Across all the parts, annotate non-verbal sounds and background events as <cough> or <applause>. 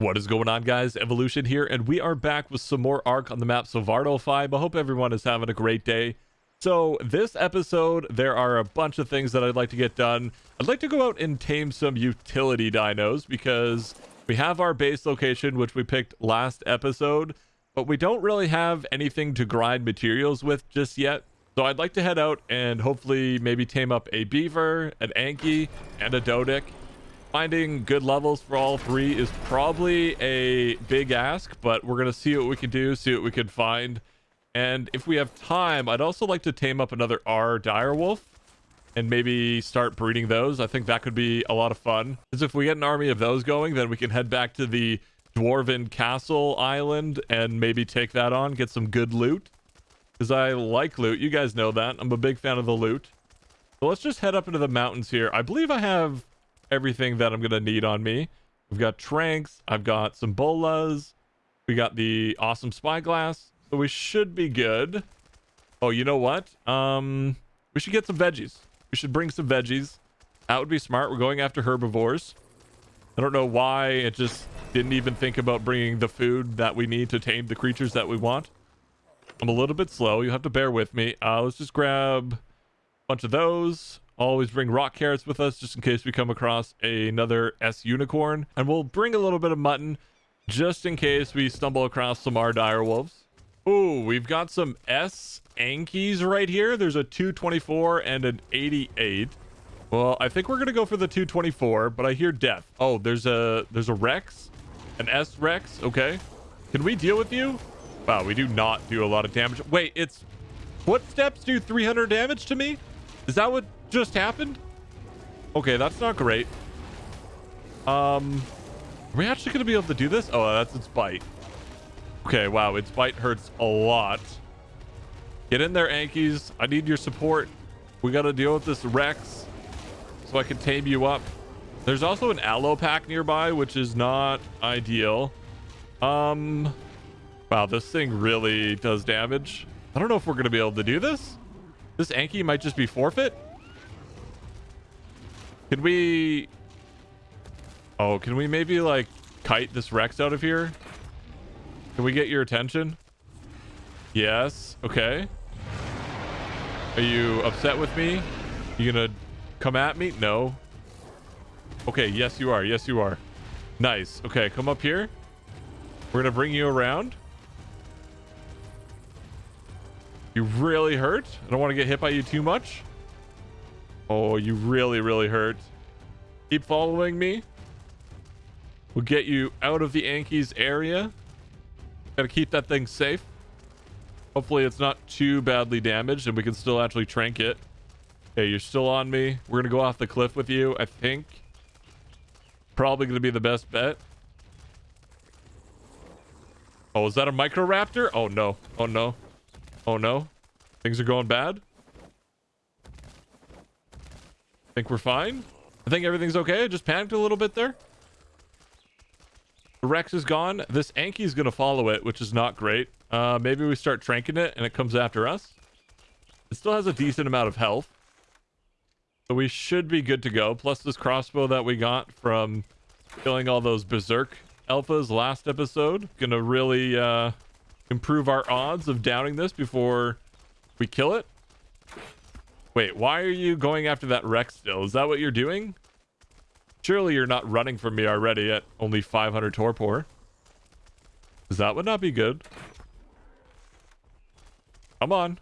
What is going on, guys? Evolution here, and we are back with some more ARK on the map Svartalfheim. 5. I hope everyone is having a great day. So, this episode, there are a bunch of things that I'd like to get done. I'd like to go out and tame some utility dinos, because we have our base location, which we picked last episode, but we don't really have anything to grind materials with just yet. So I'd like to head out and hopefully maybe tame up a beaver, an Anky, and a Doedic Finding good levels for all three is probably a big ask, but we're going to see what we can do, see what we can find. And if we have time, I'd also like to tame up another R direwolf and maybe start breeding those. I think that could be a lot of fun. Because if we get an army of those going, then we can head back to the Dwarven Castle Island and maybe take that on, get some good loot. Because I like loot. You guys know that. I'm a big fan of the loot. So let's just head up into the mountains here. I believe I have everything that I'm going to need on me. We've got Tranks. I've got some Bolas. We got the awesome Spyglass. So we should be good. Oh, you know what? Um, we should get some veggies. We should bring some veggies. That would be smart. We're going after herbivores. I don't know why it just didn't even think about bringing the food that we need to tame the creatures that we want. I'm a little bit slow. You have to bear with me. Uh, let's just grab a bunch of those. Always bring rock carrots with us just in case we come across another S unicorn. And we'll bring a little bit of mutton just in case we stumble across some R dire wolves. Ooh, we've got some S Ankies right here. There's a 224 and an 88. Well, I think we're gonna go for the 224, but I hear death. Oh, there's a there's a Rex, an S Rex. Okay, can we deal with you? Wow, we do not do a lot of damage. Wait, it's footsteps do 300 damage to me. Is that what just happened? Okay, that's not great. Um, are we actually going to be able to do this? Oh, that's its bite. Okay, wow, its bite hurts a lot. Get in there, Ankies. I need your support. We got to deal with this Rex so I can tame you up. There's also an Allo pack nearby, which is not ideal. Um, wow, this thing really does damage. I don't know if we're going to be able to do this. This Anky might just be forfeit. Can we... Oh, can we maybe, like, kite this Rex out of here? Can we get your attention? Yes. Okay. Are you upset with me? You gonna come at me? No. Okay, yes you are. Yes you are. Nice. Okay, come up here. We're gonna bring you around. You really hurt? I don't want to get hit by you too much. Oh, you really, really hurt. Keep following me. We'll get you out of the Ankies area. Gotta keep that thing safe. Hopefully it's not too badly damaged and we can still actually trank it. Okay, you're still on me. We're gonna go off the cliff with you, I think. Probably gonna be the best bet. Oh, is that a Microraptor? Oh no. Oh no. Oh no. Things are going bad. Think we're fine? I think everything's okay. I just panicked a little bit there. The Rex is gone. This Anky is going to follow it, which is not great. Uh, maybe we start tranking it and it comes after us. It still has a decent amount of health. So we should be good to go. Plus this crossbow that we got from killing all those Berserk alphas last episode. Gonna really uh, improve our odds of downing this before we kill it. Wait, why are you going after that Rex still? Is that what you're doing? Surely you're not running from me already at only 500 torpor. Does that would not be good? Come on.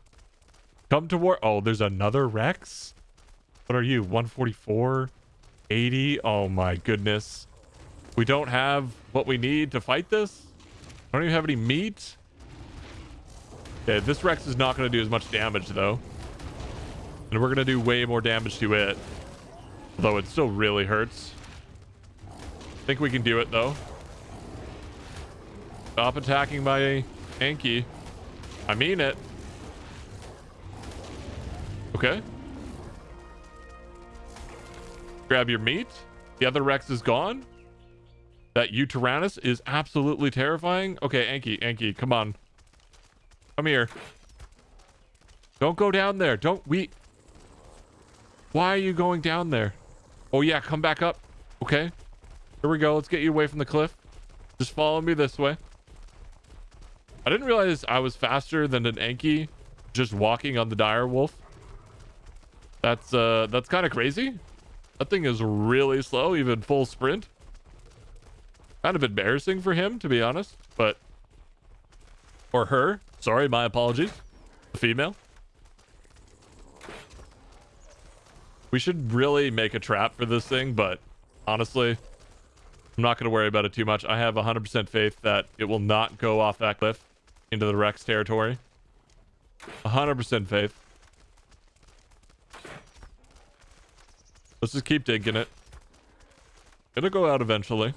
Come toward... Oh, there's another Rex? What are you? 144? 80? Oh my goodness. We don't have what we need to fight this? I don't even have any meat? Okay, this Rex is not going to do as much damage though. And we're going to do way more damage to it. Although it still really hurts. I think we can do it, though. Stop attacking my Anky. I mean it. Okay. Grab your meat. The other Rex is gone. That Yutyrannus is absolutely terrifying. Okay, Anky, Anky, come on. Come here. Don't go down there. Don't... We... Why are you going down there? Oh, yeah. Come back up. Okay. Here we go. Let's get you away from the cliff. Just follow me this way. I didn't realize I was faster than an Anky just walking on the dire wolf. That's uh that's kind of crazy. That thing is really slow, even full sprint. Kind of embarrassing for him, to be honest, but or her. Sorry, my apologies. The female. We should really make a trap for this thing, but honestly, I'm not going to worry about it too much. I have 100% faith that it will not go off that cliff into the Rex territory. 100% faith. Let's just keep digging it. It'll go out eventually.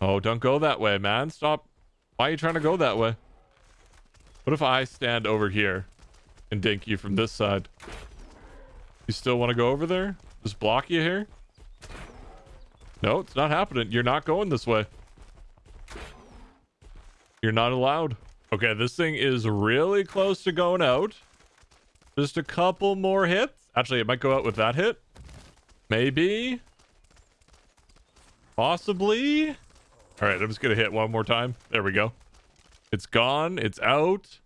Oh, don't go that way, man. Stop. Why are you trying to go that way? What if I stand over here and dink you from this side? You still want to go over there? Just block you here? No, it's not happening. You're not going this way. You're not allowed. Okay, this thing is really close to going out. Just a couple more hits. Actually, it might go out with that hit. Maybe. Possibly. All right, I'm just going to hit one more time. There we go. It's gone. It's out.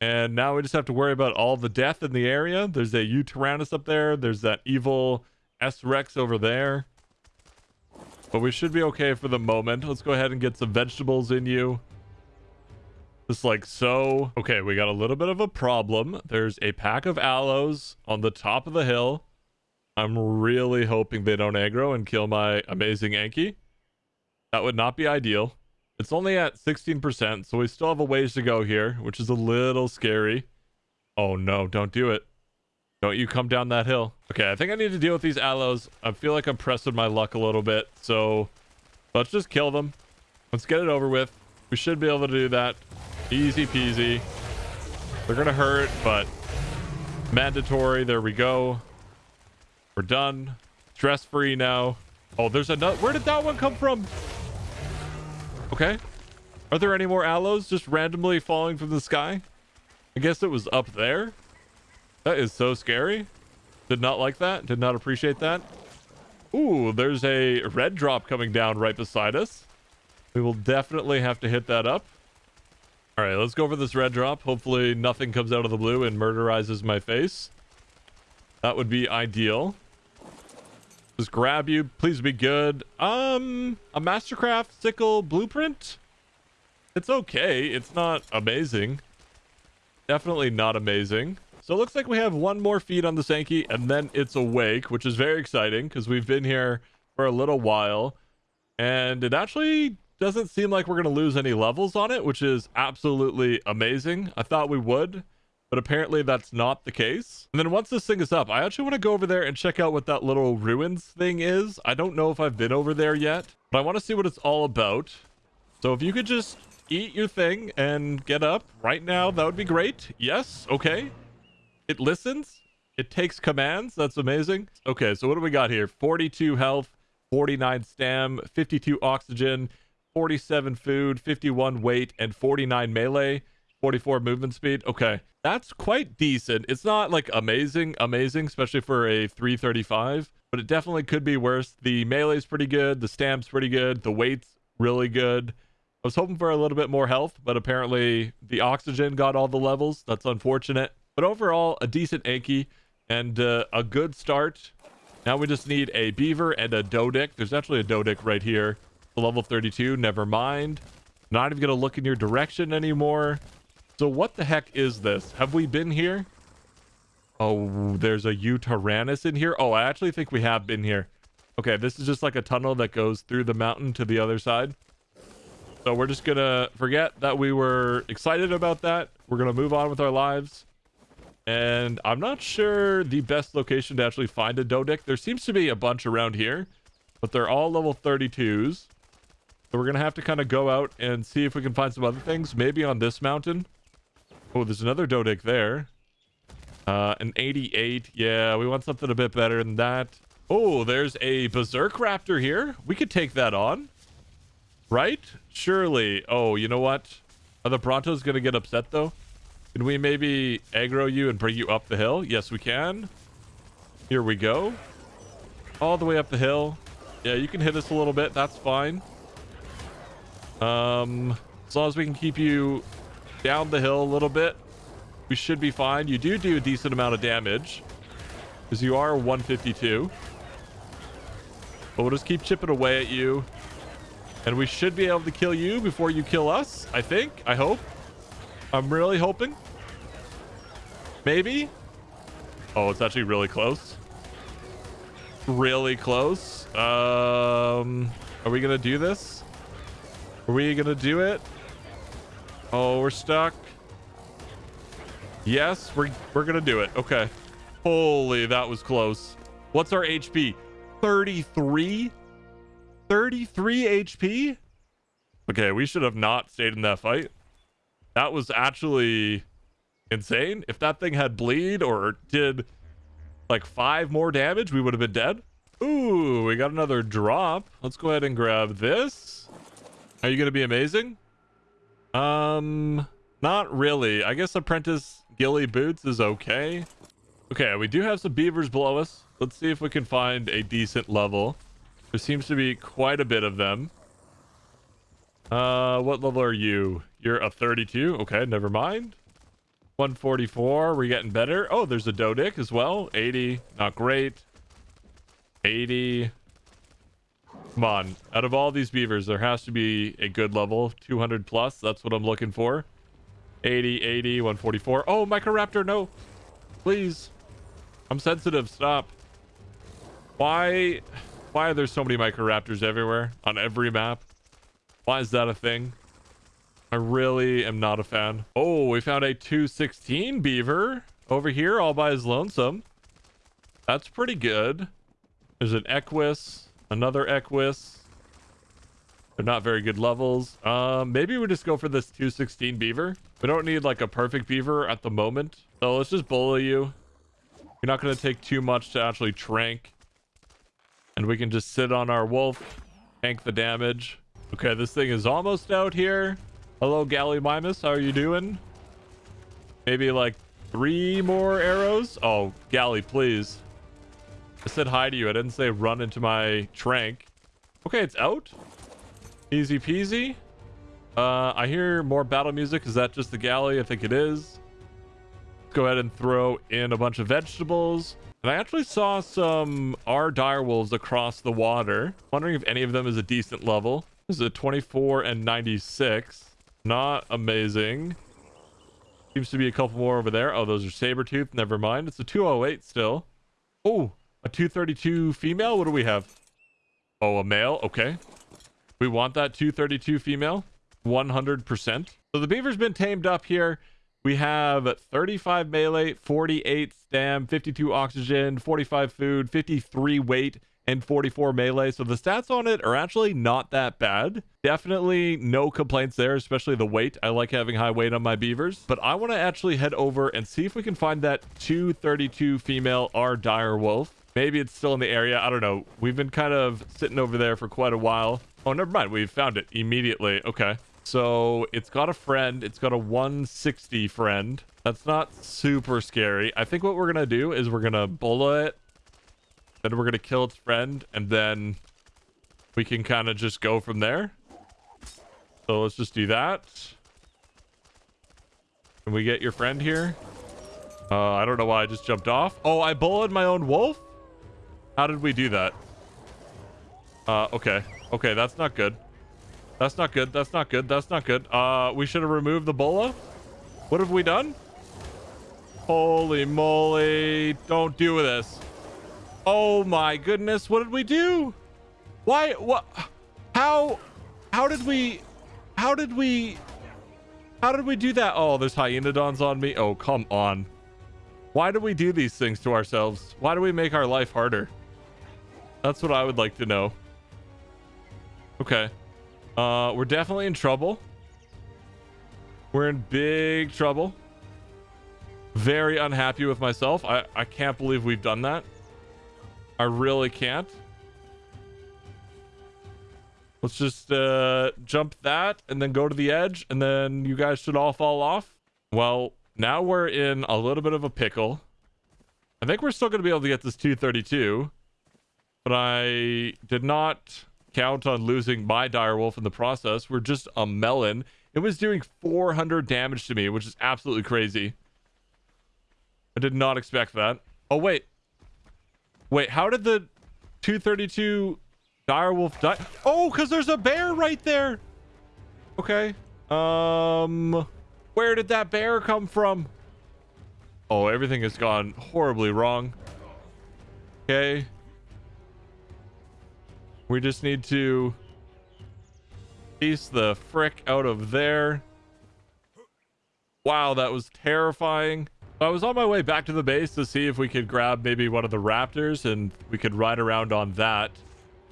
And now we just have to worry about all the death in the area. There's a Yutyrannus up there. There's that evil S-Rex over there. But we should be okay for the moment. Let's go ahead and get some vegetables in you. Just like so. Okay, we got a little bit of a problem. There's a pack of Allos on the top of the hill. I'm really hoping they don't aggro and kill my amazing Anki. That would not be ideal. It's only at 16%, so we still have a ways to go here, which is a little scary. Oh no, don't do it. Don't you come down that hill. Okay, I think I need to deal with these Allos. I feel like I'm pressing my luck a little bit, so let's just kill them. Let's get it over with. We should be able to do that. Easy peasy. They're gonna hurt, but mandatory. There we go. We're done. Stress free now. Oh, there's another. Where did that one come from? Okay. Are there any more Allos just randomly falling from the sky? I guess it was up there. That is so scary. Did not like that. Did not appreciate that. Ooh, there's a red drop coming down right beside us. We will definitely have to hit that up. All right, let's go for this red drop. Hopefully nothing comes out of the blue and murderizes my face. That would be ideal. Just grab you. Please be good. Um, a Mastercraft sickle blueprint? It's okay. It's not amazing. Definitely not amazing. So it looks like we have one more feed on the Sankey and then it's awake, which is very exciting because we've been here for a little while. And it actually doesn't seem like we're going to lose any levels on it, which is absolutely amazing. I thought we would, but apparently that's not the case. And then once this thing is up, I actually want to go over there and check out what that little ruins thing is. I don't know if I've been over there yet, but I want to see what it's all about. So if you could just eat your thing and get up right now, that would be great. Yes, okay. It listens. It takes commands. That's amazing. Okay, so what do we got here? 42 health, 49 stam, 52 oxygen, 47 food, 51 weight, and 49 melee, 44 movement speed. Okay, that's quite decent. It's not like amazing, amazing, especially for a 335, but it definitely could be worse. The melee's pretty good. The stamp's pretty good. The weight's really good. I was hoping for a little bit more health, but apparently the oxygen got all the levels. That's unfortunate. But overall, a decent Anki and uh, a good start. Now we just need a beaver and a Doedic. There's actually a Doedic right here level 32. Never mind. Not even going to look in your direction anymore. So what the heck is this? Have we been here? Oh, there's a Yutyrannus in here. Oh, I actually think we have been here. Okay, this is just like a tunnel that goes through the mountain to the other side. So we're just to forget that we were excited about that. We're to move on with our lives. And I'm not sure the best location to actually find a Doedic. There seems to be a bunch around here, but they're all level 32s. So we're to have to kind of go out and see if we can find some other things. Maybe on this mountain. Oh, there's another Doedic there. Uh, an 88. Yeah, we want something a bit better than that. Oh, there's a Berserk Raptor here. We could take that on. Right? Surely. Oh, you know what? Are the Brontos going to get upset, though? Can we maybe aggro you and bring you up the hill? Yes, we can. Here we go. All the way up the hill. Yeah, you can hit us a little bit. That's fine. Um, as long as we can keep you down the hill a little bit, we should be fine. You do do a decent amount of damage because you are 152. But we'll just keep chipping away at you. And we should be able to kill you before you kill us, I think. I hope. I'm really hoping. Maybe. Oh, it's actually really close. Really close. Um, are we going to do this? Are we going to do it? Oh, we're stuck. Yes, we're, we're going to do it. Okay. Holy, that was close. What's our HP? 33? 33 HP? Okay, we should have not stayed in that fight. That was actually insane. If that thing had bleed or did like five more damage, we would have been dead. Ooh, we got another drop. Let's go ahead and grab this. Are you going to be amazing? Um, not really. I guess Apprentice Ghillie Boots is okay. Okay, we do have some beavers below us. Let's see if we can find a decent level. There seems to be quite a bit of them. Uh, what level are you? You're a 32. Okay, never mind. 144. We're getting better. Oh, there's a Doedic as well. 80. Not great. 80. Come on. Out of all these beavers, there has to be a good level. 200 plus. That's what I'm looking for. 80, 80, 144. Oh, Microraptor, no. Please. I'm sensitive. Stop. Why... Why are there so many Microraptors everywhere? On every map? Why is that a thing? I really am not a fan. Oh, we found a 216 beaver over here all by his lonesome. That's pretty good. There's an Equus, another Equus. They're not very good levels. Um, maybe we just go for this 216 beaver. We don't need like a perfect beaver at the moment. So let's just bully you. You're not going to take too much to actually trank. And we can just sit on our wolf, tank the damage. Okay, this thing is almost out here. Hello, Gallimimus. How are you doing? Maybe like three more arrows? Oh, Galley, please. I said hi to you. I didn't say run into my trank. Okay, it's out. Easy peasy. Uh, I hear more battle music. Is that just the galley? I think it is. Let's go ahead and throw in a bunch of vegetables. And I actually saw some R direwolves across the water. Wondering if any of them is a decent level. This is a 24 and 96. Not amazing. Seems to be a couple more over there. Oh, those are saber tooth. Never mind. It's a 208 still. Oh, a 232 female. What do we have? Oh, a male. Okay. We want that 232 female. 100%. So the beaver's been tamed up here. We have 35 melee, 48 stam, 52 oxygen, 45 food, 53 weight, and 44 melee. So the stats on it are actually not that bad. Definitely no complaints there, especially the weight. I like having high weight on my beavers. But I want to actually head over and see if we can find that 232 female R dire wolf. Maybe it's still in the area. I don't know. We've been kind of sitting over there for quite a while. Oh, never mind. We found it immediately. Okay. So it's got a friend. It's got a 160 friend. That's not super scary. I think what we're going to do is we're going to bullet it. Then we're going to kill its friend. And then we can kind of just go from there. So let's just do that. Can we get your friend here? Uh, I don't know why I just jumped off. Oh, I bullied my own wolf? How did we do that? Uh, okay. Okay, that's not good. That's not good. That's not good. That's not good. Uh, we should have removed the bola. What have we done? Holy moly. Don't do this. Oh my goodness. What did we do? Why? What? How? How did we? How did we? How did we do that? Oh, there's Hyaenodons on me. Oh, come on. Why do we do these things to ourselves? Why do we make our life harder? That's what I would like to know. Okay. Uh, we're definitely in trouble. We're in big trouble. Very unhappy with myself. I, I can't believe we've done that. I really can't. Let's just uh, jump that and then go to the edge and then you guys should all fall off. Well, now we're in a little bit of a pickle. I think we're still going to be able to get this 232. But I did not count on losing my direwolf in the process. We're just a melon. It was doing 400 damage to me, which is absolutely crazy. I did not expect that. Oh, wait. Wait, how did the 232 direwolf die? Oh, because there's a bear right there. Okay. Um, where did that bear come from? Oh, everything has gone horribly wrong. Okay. We just need to piece the frick out of there. Wow, that was terrifying. I was on my way back to the base to see if we could grab maybe one of the raptors and we could ride around on that.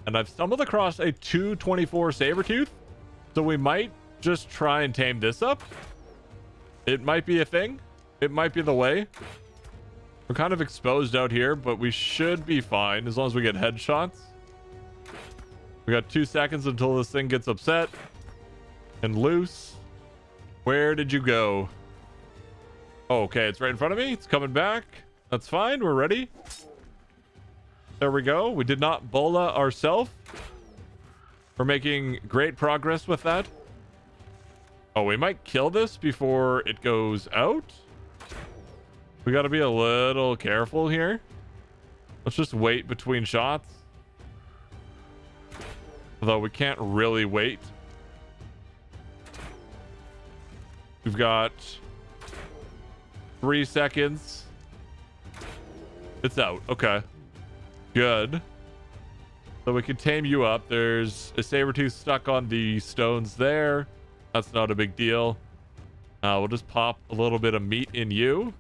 And I've stumbled across a 224 Sabertooth. So we might just try and tame this up. It might be a thing. It might be the way. We're kind of exposed out here, but we should be fine as long as we get headshots. We got two seconds until this thing gets upset and loose. Where did you go? Okay, it's right in front of me. It's coming back. That's fine. We're ready. There we go. We did not bola ourselves. We're making great progress with that. Oh, we might kill this before it goes out. We got to be a little careful here. Let's just wait between shots. Although we can't really wait. We've got Three seconds. It's out. Okay. Good. So we can tame you up. There's a saber tooth stuck on the stones there. That's not a big deal. Uh, we'll just pop a little bit of meat in you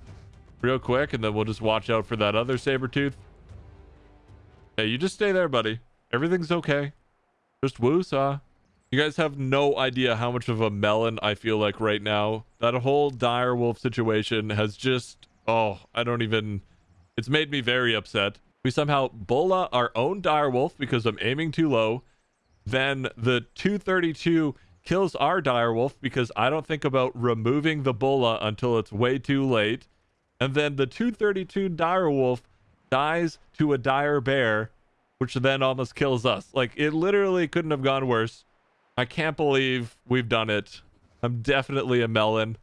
real quick, and then we'll just watch out for that other saber tooth. Hey, you just stay there, buddy. Everything's okay. Just woosah. You guys have no idea how much of a melon I feel like right now. That whole dire wolf situation has just, oh, I don't even, it's made me very upset. We somehow bola our own dire wolf because I'm aiming too low. Then the 232 kills our dire wolf because I don't think about removing the bola until it's way too late. And then the 232 dire wolf dies to a dire bear, which then almost kills us. Like it literally couldn't have gone worse. I can't believe we've done it. I'm definitely a melon.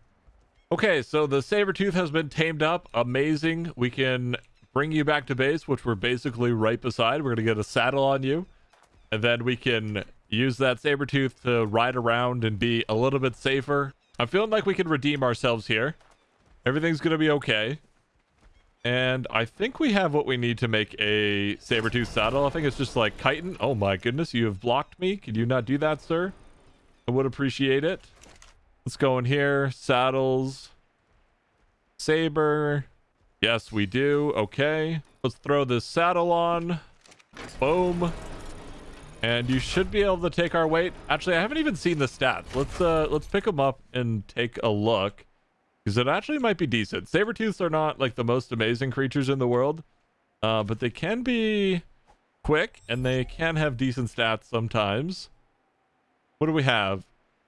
Okay, so the saber tooth has been tamed up. Amazing. We can bring you back to base, which we're basically right beside. We're going to get a saddle on you. And then we can use that saber tooth to ride around and be a little bit safer. I'm feeling like we can redeem ourselves here. Everything's going to be okay. And I think we have what we need to make a saber-tooth saddle. I think it's just like chitin. Oh my goodness, you have blocked me. Could you not do that, sir? I would appreciate it. Let's go in here. Saddles. Saber. Yes, we do. Okay. Let's throw this saddle on. Boom. And you should be able to take our weight. Actually, I haven't even seen the stats. Let's uh let's pick them up and take a look. Because it actually might be decent. Saber-tooths are not like the most amazing creatures in the world. Uh, but they can be quick and they can have decent stats sometimes. What do we have?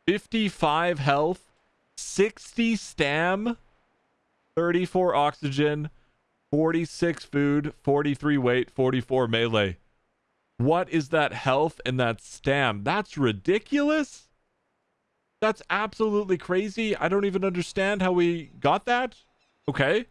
55 health, 60 stam, 34 oxygen, 46 food, 43 weight, 44 melee. What is that health and that stam? That's ridiculous. That's absolutely crazy. I don't even understand how we got that. Okay.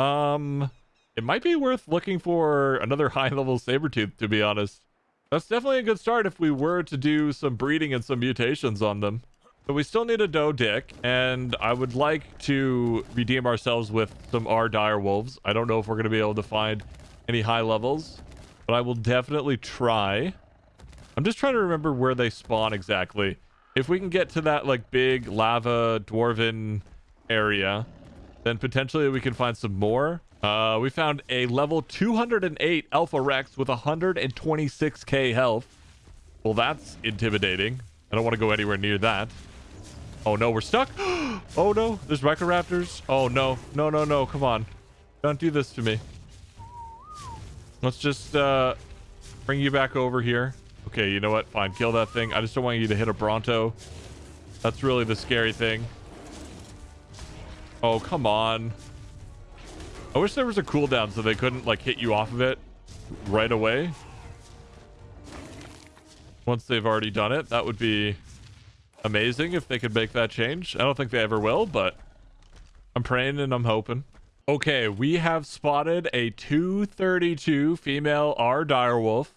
Um, it might be worth looking for another <laughs> high-level saber tooth. to be honest. That's definitely a good start if we were to do some breeding and some mutations on them. But we still need a Doedic, and I would like to redeem ourselves with some R Dire Wolves. I don't know if we're going to be able to find any high levels, but I will definitely try. I'm just trying to remember where they spawn exactly. If we can get to that like big lava dwarven area, then potentially we can find some more. Uh, we found a level 208 Alpha Rex with 126k health. Well, that's intimidating. I don't want to go anywhere near that. Oh no, we're stuck. <gasps> oh no, there's Raptors. Oh no, no, no, no, come on. Don't do this to me. Let's just uh, bring you back over here. Okay, you know what? Fine, kill that thing. I just don't want you to hit a Bronto. That's really the scary thing. Oh, come on. I wish there was a cooldown so they couldn't, like, hit you off of it right away. once they've already done it. That would be amazing if they could make that change. I don't think they ever will, but I'm praying and I'm hoping. Okay, we have spotted a 232 female R direwolf.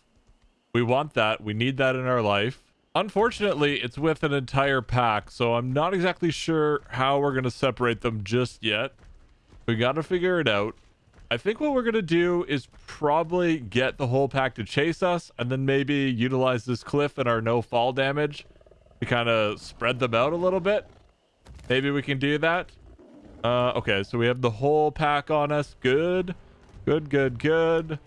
We want that. We need that in our life. Unfortunately, it's with an entire pack, so I'm not exactly sure how we're going to separate them just yet. We got to figure it out. I think what we're going to do is probably get the whole pack to chase us and then maybe utilize this cliff and our no fall damage to kind of spread them out a little bit. Maybe we can do that. Uh, okay, so we have the whole pack on us. Good. Good, good, good.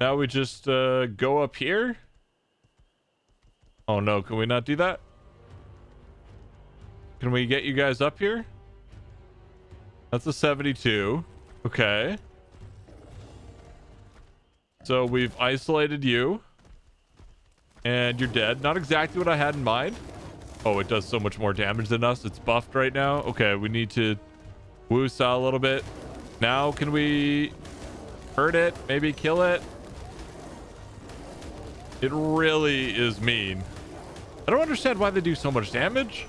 Now we just uh, go up here. Oh no, can we not do that? Can we get you guys up here? That's a 72. Okay. So we've isolated you. And you're dead. Not exactly what I had in mind. Oh, it does so much more damage than us. It's buffed right now. Okay, we need to woo a little bit. Now, can we hurt it? Maybe kill it? It really is mean. I don't understand why they do so much damage.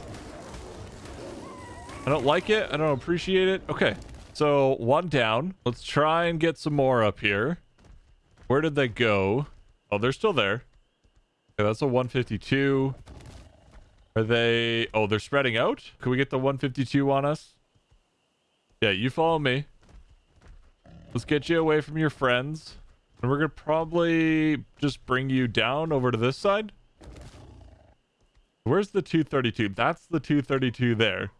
I don't like it. I don't appreciate it. Okay, so one down. Let's try and get some more up here. Where did they go? Oh, they're still there. Okay, that's a 152. Are they... Oh, they're spreading out? Can we get the 152 on us? Yeah, you follow me. Let's get you away from your friends. And we're to probably just bring you down over to this side. Where's the 232? That's the 232 there.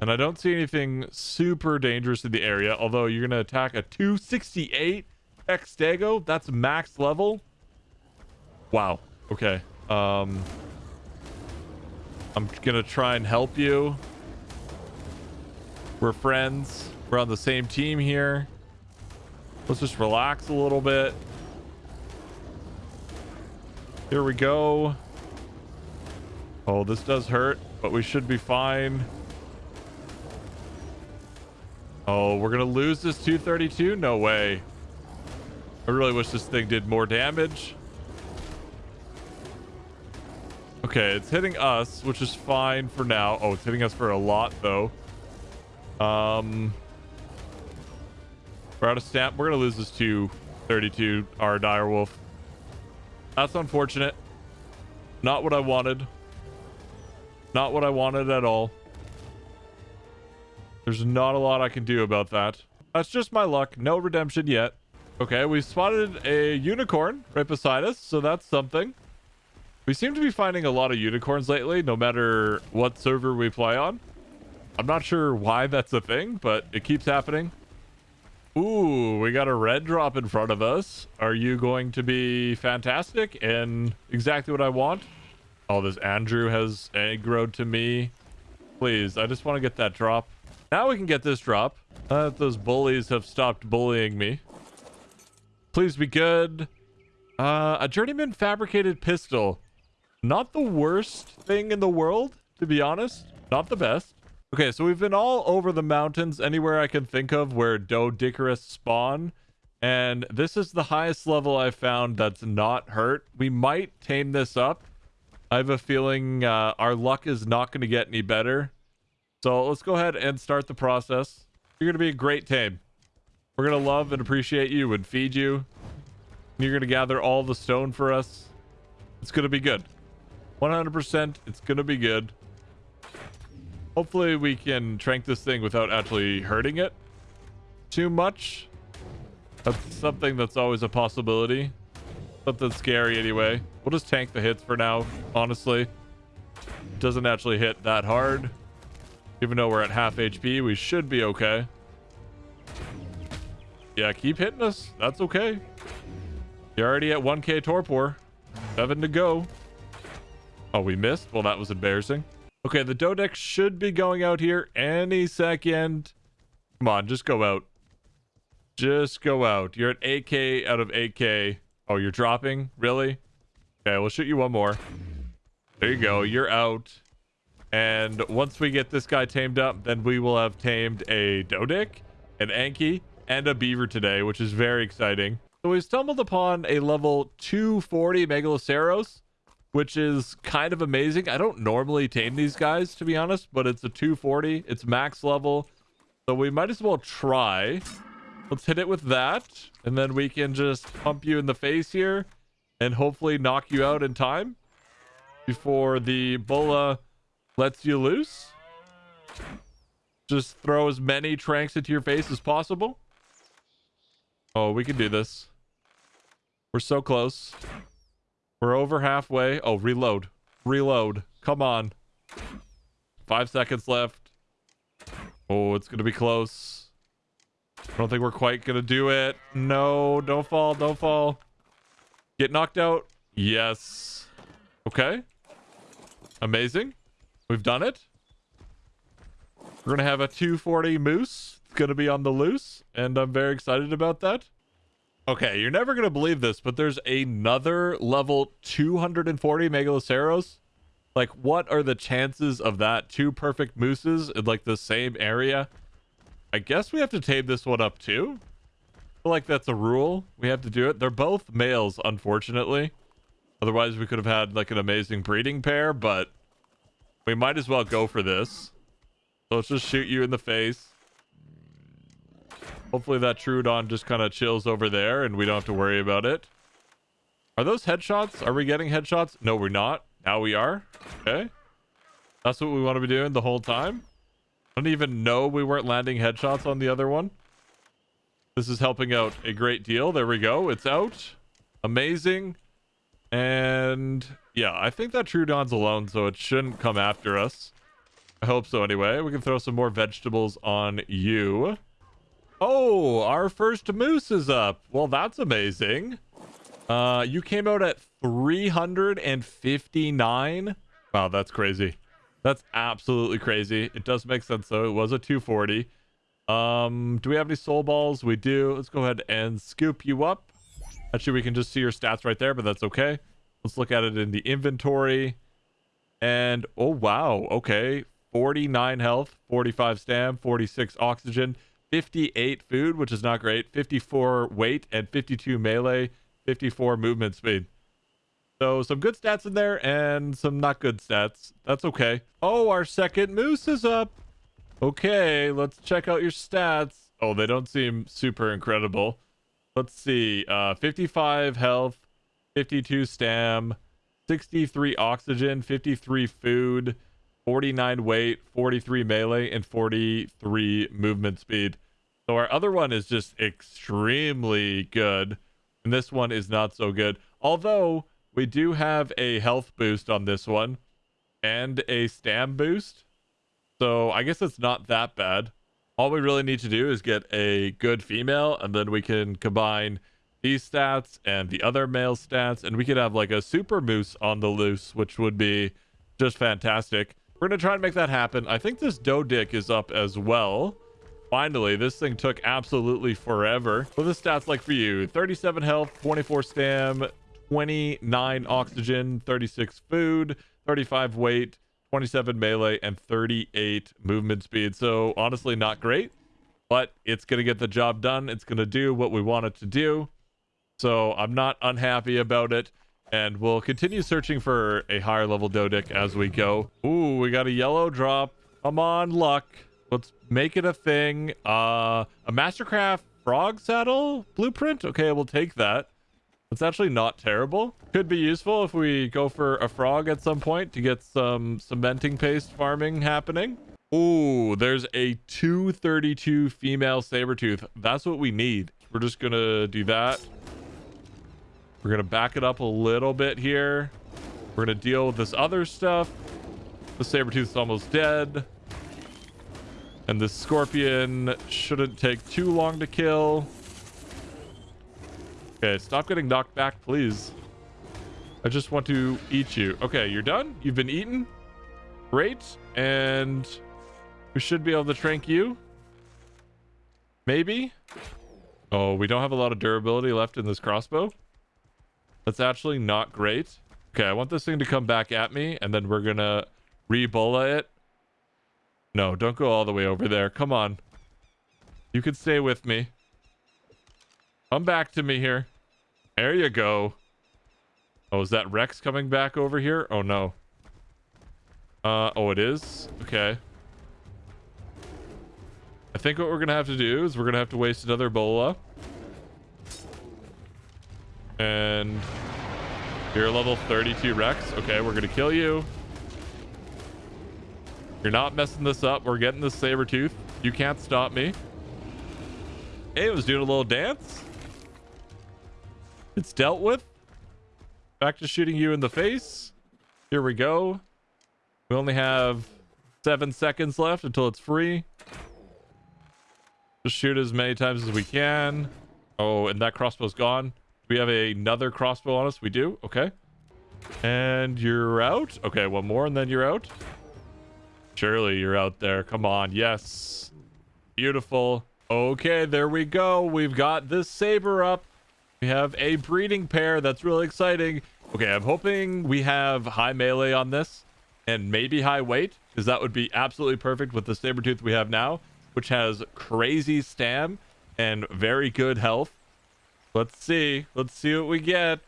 And I don't see anything super dangerous in the area, although you're going to attack a 268 X-Dago. That's max level. Wow. Okay. Um, I'm going to try and help you. We're friends. We're on the same team here. Let's just relax a little bit. Here we go. Oh, this does hurt, but we should be fine. Oh, we're going to lose this 232? No way. I really wish this thing did more damage. Okay, it's hitting us, which is fine for now. Oh, it's hitting us for a lot, though. Um, We're out of stamp. We're going to lose this to 32, our direwolf. That's unfortunate. Not what I wanted. Not what I wanted at all. There's not a lot I can do about that. That's just my luck. No redemption yet. Okay, we spotted a unicorn right beside us, so that's something. We seem to be finding a lot of unicorns lately, no matter what server we play on. I'm not sure why that's a thing, but it keeps happening. Ooh, we got a red drop in front of us. Are you going to be fantastic and exactly what I want? Oh, this Andrew has aggroed to me. Please, I just want to get that drop. Now we can get this drop. Uh, those bullies have stopped bullying me. Please be good. Uh, a journeyman fabricated pistol. Not the worst thing in the world, to be honest. Not the best. Okay, so we've been all over the mountains, anywhere I can think of where Doedicurus spawn. And this is the highest level I've found that's not hurt. We might tame this up. I have a feeling uh, our luck is not going to get any better. So let's go ahead and start the process. You're going to be a great tame. We're going to love and appreciate you and feed you. You're going to gather all the stone for us. It's going to be good. 100% it's going to be good. Hopefully we can trank this thing without actually hurting it too much. That's something that's always a possibility. Something scary anyway. We'll just tank the hits for now, honestly. Doesn't actually hit that hard. Even though we're at half HP, we should be okay. Yeah, keep hitting us. That's okay. You're already at 1k torpor. Seven to go. Oh, we missed? Well, that was embarrassing. Okay, the Dodex should be going out here any second. Come on, just go out. Just go out. You're at 8k out of 8k. Oh, you're dropping? Really? Okay, we'll shoot you one more. There you go. You're out. And once we get this guy tamed up, then we will have tamed a Doedic, an Anki, and a Beaver today, which is very exciting. So we stumbled upon a level 240 Megaloceros, which is kind of amazing. I don't normally tame these guys, to be honest, but it's a 240. It's max level. So we might as well try. Let's hit it with that. And then we can just pump you in the face here and hopefully knock you out in time before the Bola lets you loose. Just throw as many tranks into your face as possible. Oh, we can do this. We're so close. We're over halfway. Oh, reload. Reload. Come on. Five seconds left. Oh, it's going to be close. I don't think we're quite going to do it. No, don't fall. Don't fall. Get knocked out. Yes. Okay. Amazing. We've done it. We're going to have a 240 moose. It's going to be on the loose, and I'm very excited about that. Okay, you're never going to believe this, but there's another level 240 Megaloceros. Like, what are the chances of that? Two perfect mooses in, like, the same area? I guess we have to tame this one up, too. Like that's a rule. We have to do it. They're both males, unfortunately. Otherwise, we could have had, like, an amazing breeding pair, but we might as well go for this. So let's just shoot you in the face. Hopefully that Troodon just kind of chills over there and we don't have to worry about it. Are those headshots? Are we getting headshots? No, we're not. Now we are. Okay. That's what we want to be doing the whole time. I don't even know we weren't landing headshots on the other one. This is helping out a great deal. There we go. It's out. Amazing. And yeah, I think that Troodon's alone, so it shouldn't come after us. I hope so anyway. We can throw some more vegetables on you. Oh, our first moose is up. Well, that's amazing. Uh, you came out at 359. Wow, that's crazy. That's absolutely crazy. It does make sense though. It was a 240. Um, do we have any soul balls? We do. Let's go ahead and scoop you up. Actually, we can just see your stats right there, but that's okay. Let's look at it in the inventory. And, oh, wow. Okay. 49 health, 45 stam, 46 oxygen. 58 food, which is not great, 54 weight, and 52 melee, 54 movement speed. So some good stats in there and some not good stats. That's okay. Oh, our second moose is up. Okay, let's check out your stats. Oh, they don't seem super incredible. Let's see. Uh, 55 health, 52 stam, 63 oxygen, 53 food, 49 weight, 43 melee, and 43 movement speed. So our other one is just extremely good. And this one is not so good. Although we do have a health boost on this one and a stam boost. So I guess it's not that bad. All we really need to do is get a good female and then we can combine these stats and the other male stats and we could have like a super moose on the loose, which would be just fantastic. We're going to try and make that happen. I think this Doedic is up as well. Finally, this thing took absolutely forever. What the stats like for you? 37 health, 24 stam, 29 oxygen, 36 food, 35 weight, 27 melee, and 38 movement speed. So honestly, not great, but it's going to get the job done. It's going to do what we want it to do. So I'm not unhappy about it and we'll continue searching for a higher level Doedic as we go. Ooh, we got a yellow drop. Come on, luck. Let's make it a thing. Uh, a Mastercraft frog saddle blueprint? Okay, we'll take that. It's actually not terrible. Could be useful if we go for a frog at some point to get some cementing paste farming happening. Ooh, there's a 232 female saber tooth. That's what we need. We're just gonna do that. We're going to back it up a little bit here. We're going to deal with this other stuff. The saber is almost dead. And this scorpion shouldn't take too long to kill. Okay, stop getting knocked back, please. I just want to eat you. Okay, you're done. You've been eaten. Great. And we should be able to trank you. Maybe. Oh, we don't have a lot of durability left in this crossbow. That's actually not great. Okay, I want this thing to come back at me, and then we're gonna re-bola it. No, don't go all the way over there. Come on. You can stay with me. Come back to me here. There you go. Oh, is that Rex coming back over here? Oh, no. Uh, oh, it is? Okay. I think what we're going to have to do is we're going to have to waste another Bola. And you're level 32 Rex. Okay, we're going to kill you. You're not messing this up. We're getting this saber tooth. You can't stop me. Hey, it was doing a little dance. It's dealt with. Back to shooting you in the face. Here we go. We only have seven seconds left until it's free. Just shoot as many times as we can. Oh, and that crossbow's gone. We have another crossbow on us. We do. Okay. And you're out. Okay, one more and then you're out. Surely you're out there. Come on. Yes. Beautiful. Okay, there we go. We've got this saber up. We have a breeding pair. That's really exciting. Okay, I'm hoping we have high melee on this and maybe high weight because that would be absolutely perfect with the saber tooth we have now, which has crazy stam and very good health. Let's see. Let's see what we get.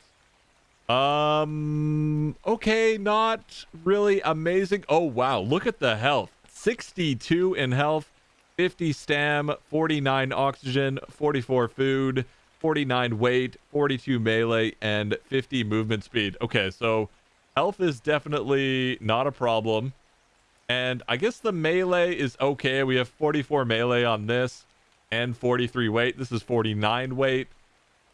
Um, okay, not really amazing. Oh, wow. Look at the health. 62 in health, 50 stam, 49 oxygen, 44 food, 49 weight, 42 melee, and 50 movement speed. Okay, so health is definitely not a problem. And I guess the melee is okay. We have 44 melee on this and 43 weight. This is 49 weight.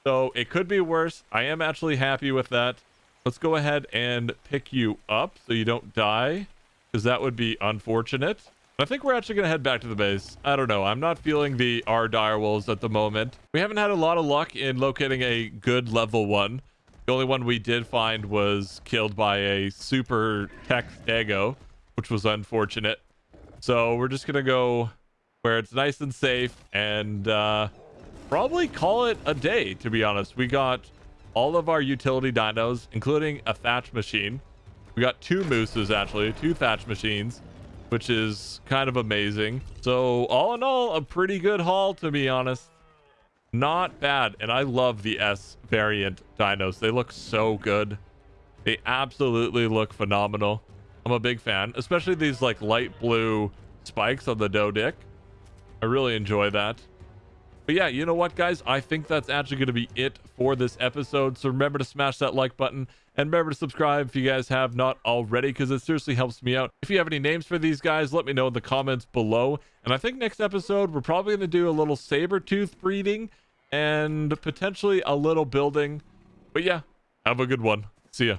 So it could be worse. I am actually happy with that. Let's go ahead and pick you up so you don't die because that would be unfortunate. I think we're actually going to head back to the base. I don't know. I'm not feeling the R direwolves at the moment. We haven't had a lot of luck in locating a good level one. The only one we did find was killed by a super Tek stego, which was unfortunate. So we're just going to go where it's nice and safe and uh, probably call it a day, to be honest. We got all of our utility dinos, including a thatch machine. We got two mooses, actually, two thatch machines, which is kind of amazing. So all in all, a pretty good haul, to be honest. Not bad. And I love the S variant dinos. They look so good. They absolutely look phenomenal. I'm a big fan, especially these like light blue spikes on the Doedic. I really enjoy that. But yeah, you know what, guys? I think that's actually going to be it for this episode. So remember to smash that like button and remember to subscribe if you guys have not already because it seriously helps me out. If you have any names for these guys, let me know in the comments below. And I think next episode, we're probably going to do a little saber tooth breeding and potentially a little building. But yeah, have a good one. See ya.